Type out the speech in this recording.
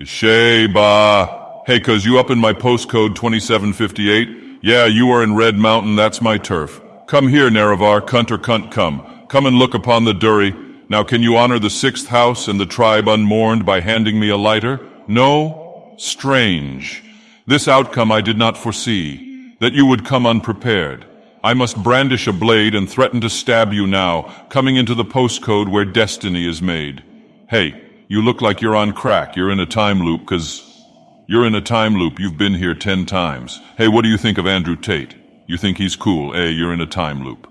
Sheba. Hey, cuz you up in my postcode 2758? Yeah, you are in Red Mountain, that's my turf. Come here, Nerevar, cunt or cunt come. Come and look upon the Dury. Now can you honor the sixth house and the tribe unmourned by handing me a lighter? No? Strange. This outcome I did not foresee, that you would come unprepared. I must brandish a blade and threaten to stab you now, coming into the postcode where destiny is made. Hey, you look like you're on crack. You're in a time loop, cause you're in a time loop. You've been here ten times. Hey, what do you think of Andrew Tate? You think he's cool? Hey, you're in a time loop.